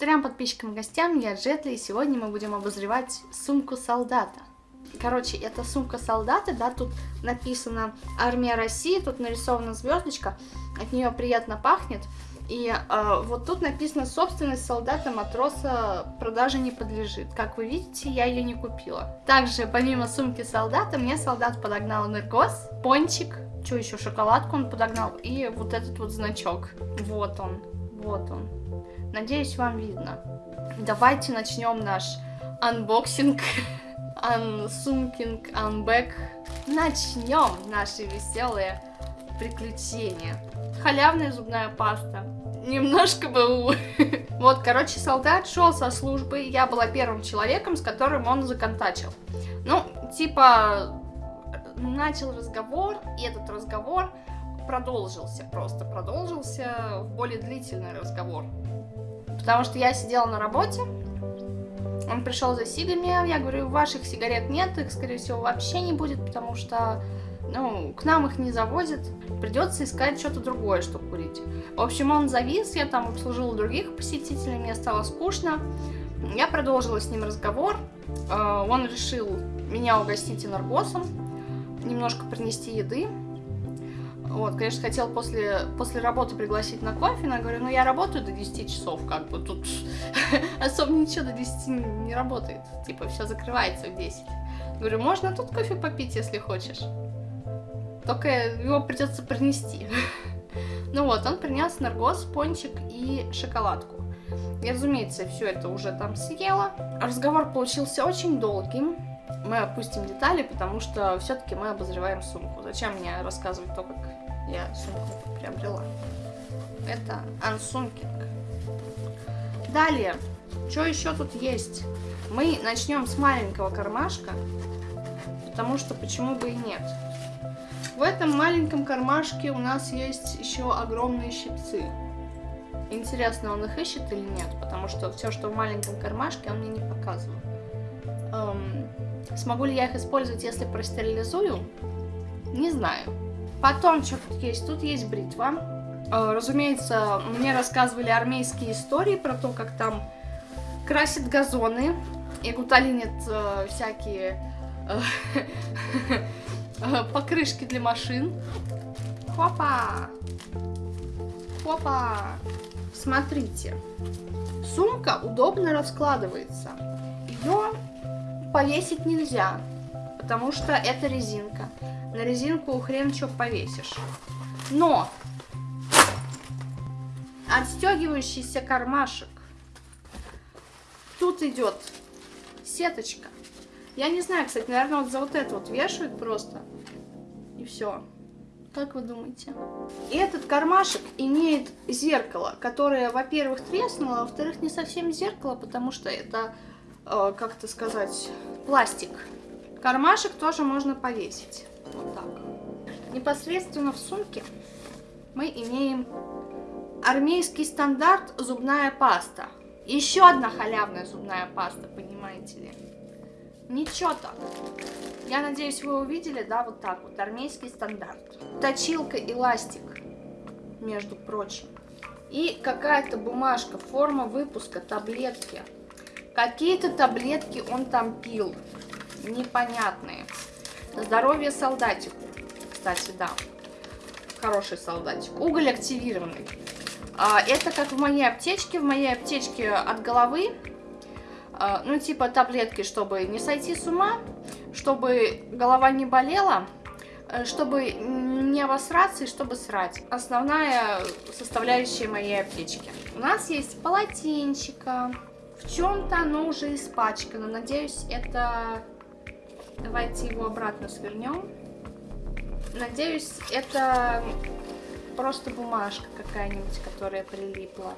Трем подписчикам и гостям, я Джетли, и сегодня мы будем обозревать сумку солдата. Короче, это сумка солдата, да, тут написано «Армия России», тут нарисована звездочка, от нее приятно пахнет. И э, вот тут написано «Собственность солдата матроса продаже не подлежит». Как вы видите, я ее не купила. Также, помимо сумки солдата, мне солдат подогнал энергос, пончик, что еще, шоколадку он подогнал, и вот этот вот значок. Вот он, вот он. Надеюсь, вам видно. Давайте начнем наш unboxing, ансумкинг, unbag. Начнем наши веселые приключения. Халявная зубная паста. Немножко БУ. Вот, короче, солдат шел со службы. Я была первым человеком, с которым он законтачил. Ну, типа, начал разговор, и этот разговор продолжился, просто продолжился в более длительный разговор. Потому что я сидела на работе, он пришел за сигами, я говорю, ваших сигарет нет, их, скорее всего, вообще не будет, потому что ну, к нам их не завозят, придется искать что-то другое, чтобы курить. В общем, он завис, я там обслужила других посетителей, мне стало скучно. Я продолжила с ним разговор, э, он решил меня угостить энергосом, немножко принести еды. Вот, конечно, хотел после, после работы пригласить на кофе, но я говорю, ну я работаю до 10 часов, как бы тут особо ничего до 10 не работает. Типа, все закрывается в 10. Говорю, можно тут кофе попить, если хочешь. Только его придется принести. ну вот, он принес наргоз, пончик и шоколадку. Я, разумеется, все это уже там съела. Разговор получился очень долгим мы опустим детали, потому что все-таки мы обозреваем сумку. Зачем мне рассказывать то, как я сумку приобрела? Это unsunking. Далее, что еще тут есть? Мы начнем с маленького кармашка, потому что почему бы и нет. В этом маленьком кармашке у нас есть еще огромные щипцы. Интересно, он их ищет или нет, потому что все, что в маленьком кармашке, он мне не показывает. Эм, смогу ли я их использовать, если простерилизую? Не знаю. Потом, что тут есть? Тут есть бритва. Э, разумеется, мне рассказывали армейские истории про то, как там красят газоны и гуталинят э, всякие э, покрышки для машин. Хопа! Хопа! Смотрите. Сумка удобно раскладывается. Ее повесить нельзя, потому что это резинка. На резинку хрен что повесишь. Но отстегивающийся кармашек. Тут идет сеточка. Я не знаю, кстати, наверное, вот за вот это вот вешают просто. И все. Как вы думаете? И этот кармашек имеет зеркало, которое, во-первых, треснуло, а во-вторых, не совсем зеркало, потому что это э, как это сказать, пластик. Кармашек тоже можно повесить. Вот так. Непосредственно в сумке мы имеем армейский стандарт зубная паста. Еще одна халявная зубная паста, понимаете ли. Ничего так. Я надеюсь, вы увидели, да, вот так вот, армейский стандарт. Точилка и ластик, между прочим. И какая-то бумажка, форма выпуска, таблетки. Какие-то таблетки он там пил. Непонятные. Здоровье солдатику. Кстати, да. Хороший солдатик. Уголь активированный. А, это как в моей аптечке. В моей аптечке от головы. А, ну, типа таблетки, чтобы не сойти с ума. Чтобы голова не болела. Э, чтобы не обосраться и чтобы срать. Основная составляющая моей аптечки. У нас есть полотенчика в чем-то оно уже испачкано. Надеюсь, это... Давайте его обратно свернем. Надеюсь, это просто бумажка какая-нибудь, которая прилипла.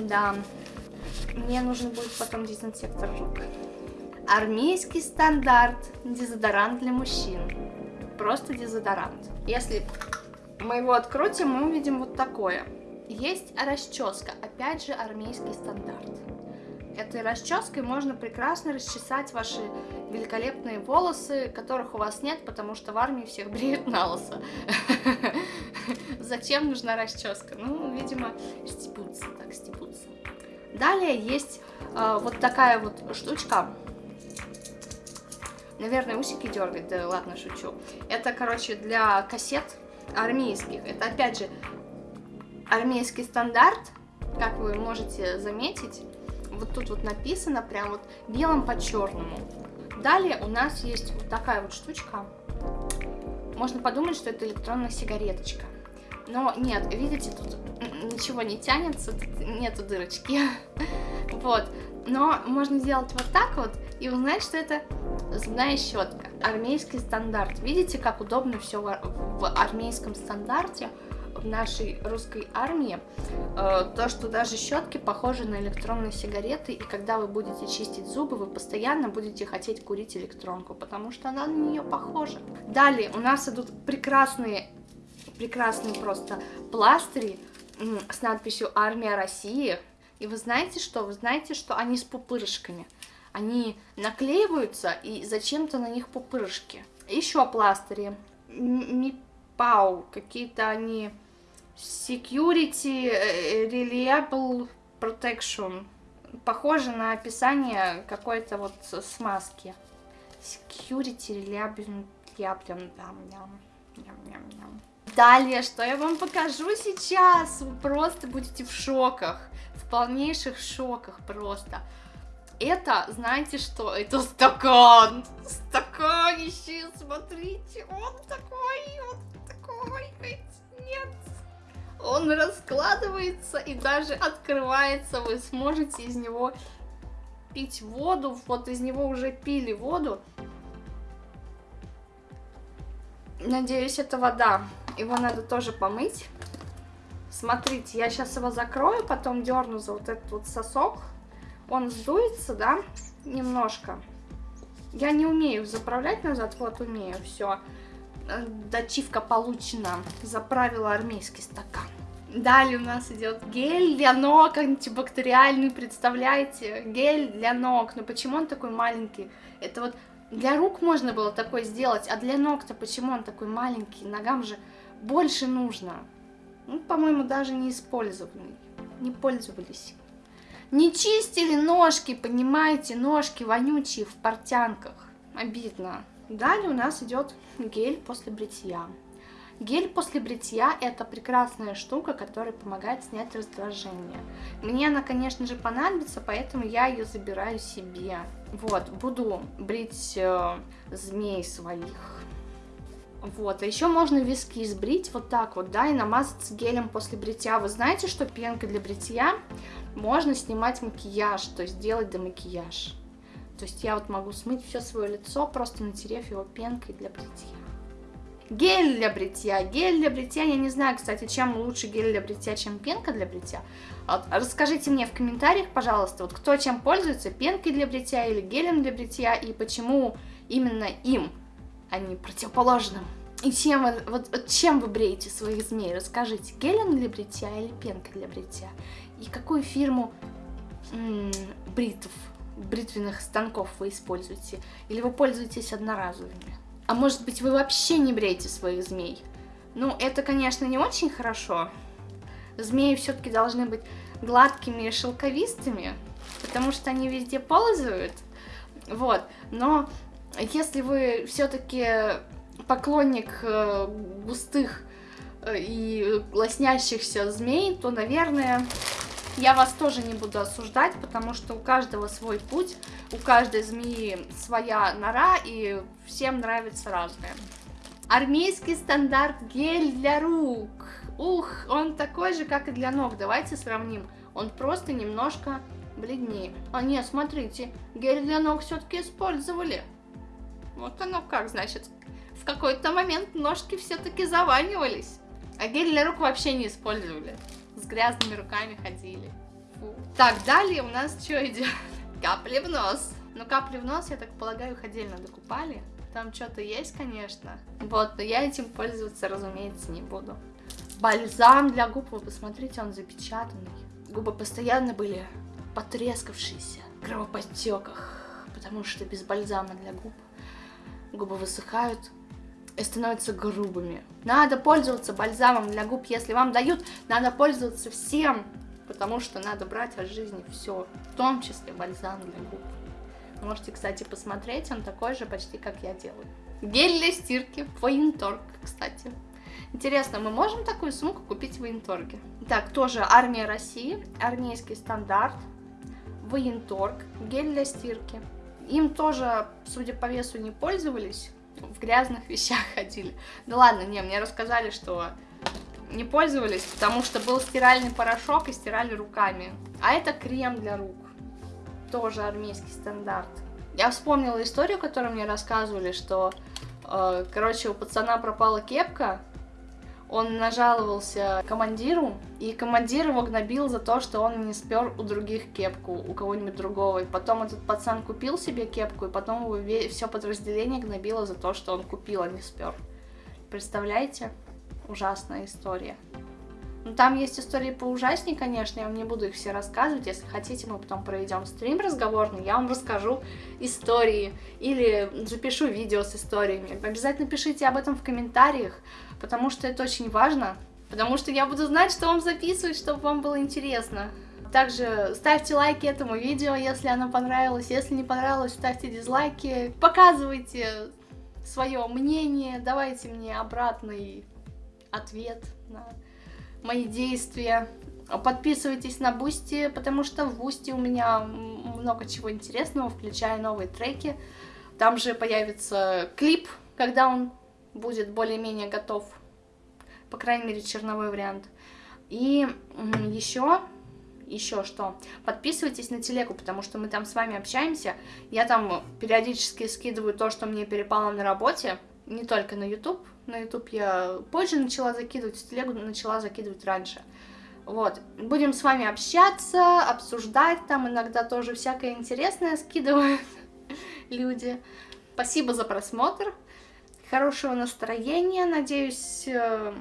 Да. Мне нужен будет потом дезинсектор рук. Армейский стандарт. Дезодорант для мужчин. Просто дезодорант. Если мы его открутим, мы увидим вот такое. Есть расческа, опять же армейский стандарт. Этой расческой можно прекрасно расчесать ваши великолепные волосы, которых у вас нет, потому что в армии всех бреют на лысо. Зачем нужна расческа? Ну, видимо, стебутся, так стебутся. Далее есть э, вот такая вот штучка. Наверное, усики дергать, да ладно, шучу. Это, короче, для кассет армейских. Это, опять же, армейский стандарт, как вы можете заметить. Вот тут вот написано прям вот белым по черному. Далее у нас есть вот такая вот штучка. Можно подумать, что это электронная сигареточка. Но нет, видите, тут ничего не тянется, тут нету дырочки. Вот. Но можно сделать вот так вот и узнать, что это зубная щетка. Армейский стандарт. Видите, как удобно все в армейском стандарте нашей русской армии. Э, то, что даже щетки похожи на электронные сигареты, и когда вы будете чистить зубы, вы постоянно будете хотеть курить электронку, потому что она на нее похожа. Далее у нас идут прекрасные, прекрасные просто пластыри с надписью «Армия России». И вы знаете что? Вы знаете, что они с пупырышками. Они наклеиваются, и зачем-то на них пупырышки. Еще пластыри. Мипау. Какие-то они... Security э, Reliable Protection. Похоже на описание какой-то вот смазки. Security Reliable... Далее, что я вам покажу сейчас, вы просто будете в шоках, в полнейших шоках просто. Это, знаете что, это стакан, стаканище, смотрите, он такой, он такой, нет. Он раскладывается и даже открывается, вы сможете из него пить воду, вот из него уже пили воду. Надеюсь, это вода. Его надо тоже помыть. Смотрите, я сейчас его закрою, потом дерну за вот этот вот сосок. Он сдуется, да, немножко. Я не умею заправлять назад, вот умею, все. Дачивка получена. Заправила армейский стакан. Далее у нас идет гель для ног антибактериальный, представляете? Гель для ног. Но почему он такой маленький? Это вот для рук можно было такой сделать, а для ног-то почему он такой маленький? Ногам же больше нужно. Ну, по-моему, даже не использованный. Не пользовались. Не чистили ножки, понимаете, ножки вонючие в портянках. Обидно. Далее у нас идет гель после бритья. Гель после бритья это прекрасная штука, которая помогает снять раздражение. Мне она, конечно же, понадобится, поэтому я ее забираю себе. Вот, буду брить э, змей своих. Вот, а еще можно виски сбрить вот так вот, да, и намазаться гелем после бритья. Вы знаете, что пенкой для бритья можно снимать макияж, то есть делать домакияж. То есть я вот могу смыть все свое лицо, просто натерев его пенкой для бритья. Гель для бритья. Гель для бритья, я не знаю, кстати, чем лучше гель для бритья, чем пенка для бритья. Вот, расскажите мне в комментариях, пожалуйста, вот кто чем пользуется, пенкой для бритья или гелем для бритья, и почему именно им а не противоположным. И чем вы, вот, вот чем вы бреете своих змей? Расскажите, гелем для бритья или пенкой для бритья? И какую фирму м бритов, бритвенных станков вы используете? Или вы пользуетесь одноразовыми? А может быть вы вообще не бреете своих змей? Ну, это, конечно, не очень хорошо. Змеи все-таки должны быть гладкими и шелковистыми, потому что они везде ползают. Вот, но если вы все-таки поклонник э, густых э, и лоснящихся змей, то, наверное, я вас тоже не буду осуждать, потому что у каждого свой путь, у каждой змеи своя нора, и всем нравится разное. Армейский стандарт гель для рук. Ух, он такой же, как и для ног. Давайте сравним. Он просто немножко бледнее. А нет, смотрите, гель для ног все-таки использовали. Вот оно как, значит. В какой-то момент ножки все-таки заванивались. А гель для рук вообще не использовали. С грязными руками ходили. Фу. Так, далее у нас что идет? Капли в нос. Ну, капли в нос, я так полагаю, их отдельно докупали. Там что-то есть, конечно. Вот, но я этим пользоваться, разумеется, не буду. Бальзам для губ, вы посмотрите, он запечатанный. Губы постоянно были потрескавшиеся, в кровоподтеках, потому что без бальзама для губ губы высыхают становятся грубыми. Надо пользоваться бальзамом для губ, если вам дают, надо пользоваться всем, потому что надо брать от жизни все, в том числе бальзам для губ. Можете, кстати, посмотреть, он такой же почти, как я делаю. Гель для стирки, военторг, кстати. Интересно, мы можем такую сумку купить в военторге? Так, тоже армия России, армейский стандарт, военторг, гель для стирки. Им тоже, судя по весу, не пользовались, в грязных вещах ходили. Да ладно, не, мне рассказали, что не пользовались, потому что был стиральный порошок и стирали руками. А это крем для рук, тоже армейский стандарт. Я вспомнила историю, которую мне рассказывали, что, э, короче, у пацана пропала кепка, он нажаловался командиру, и командир его гнобил за то, что он не спер у других кепку, у кого-нибудь другого. И потом этот пацан купил себе кепку, и потом его все подразделение гнобило за то, что он купил, а не спер. Представляете? Ужасная история. Ну, там есть истории поужаснее, конечно, я вам не буду их все рассказывать. Если хотите, мы потом проведем стрим разговорный, я вам расскажу истории или запишу видео с историями. Обязательно пишите об этом в комментариях, потому что это очень важно, потому что я буду знать, что вам записывать, чтобы вам было интересно. Также ставьте лайки этому видео, если оно понравилось. Если не понравилось, ставьте дизлайки. Показывайте свое мнение, давайте мне обратный ответ на мои действия. Подписывайтесь на Boosty, потому что в Boosty у меня много чего интересного, включая новые треки. Там же появится клип, когда он будет более-менее готов. По крайней мере, черновой вариант. И еще, еще что, подписывайтесь на телегу, потому что мы там с вами общаемся. Я там периодически скидываю то, что мне перепало на работе, не только на YouTube, на YouTube я позже начала закидывать, в телегу начала закидывать раньше. Вот, будем с вами общаться, обсуждать, там иногда тоже всякое интересное скидывают люди. Спасибо за просмотр, хорошего настроения, надеюсь, э,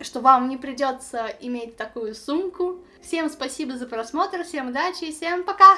что вам не придется иметь такую сумку. Всем спасибо за просмотр, всем удачи и всем пока!